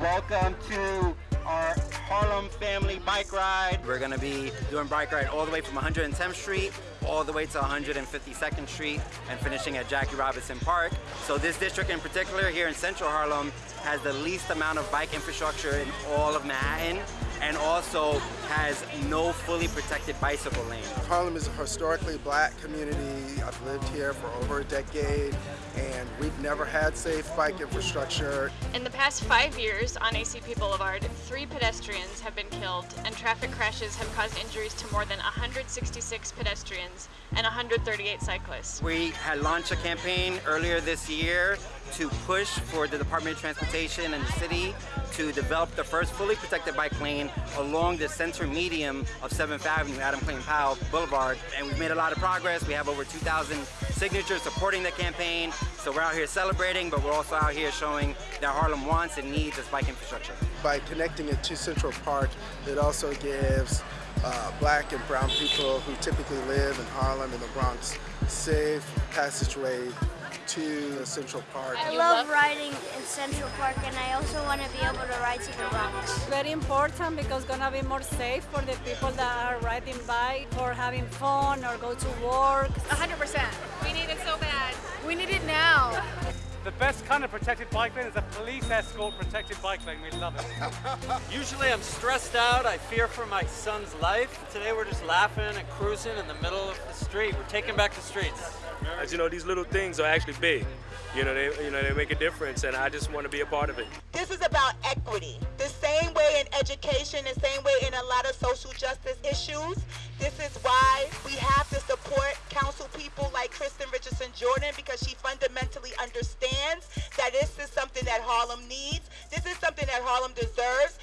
welcome to our Harlem Family Bike Ride. We're gonna be doing bike ride all the way from 110th Street all the way to 152nd Street and finishing at Jackie Robinson Park. So this district in particular here in Central Harlem has the least amount of bike infrastructure in all of Manhattan and also has no fully protected bicycle lane. Harlem is a historically black community. I've lived here for over a decade and we've never had safe bike infrastructure. In the past five years on ACP Boulevard, three pedestrians have been killed and traffic crashes have caused injuries to more than 166 pedestrians and 138 cyclists. We had launched a campaign earlier this year to push for the Department of Transportation and the city to develop the first fully protected bike lane along the center medium of 7th Avenue, Adam Clayton Powell Boulevard. And we've made a lot of progress. We have over 2,000 signatures supporting the campaign. So we're out here celebrating, but we're also out here showing that Harlem wants and needs this bike infrastructure. By connecting it to Central Park, it also gives uh, black and brown people who typically live in Harlem and the Bronx safe passageway to Central Park. I love riding in Central Park and I also want to be able to ride to the Bronx. Very important because it's gonna be more safe for the people that are riding bike or having fun or go to work. 100%. We need it so bad. We need it now. The best kind of protected bike lane is a police escort protected bike lane. We love it. Usually I'm stressed out. I fear for my son's life. Today we're just laughing and cruising in the middle of the street. We're taking back the streets. As you know, these little things are actually big. You know, they you know they make a difference, and I just want to be a part of it. This is about equity. The same way in education, the same way in a lot of social justice issues. This is why we have to support council people like Kristin Richardson Jordan because she fundamentally understands that this is something that Harlem needs. This is something that Harlem deserves.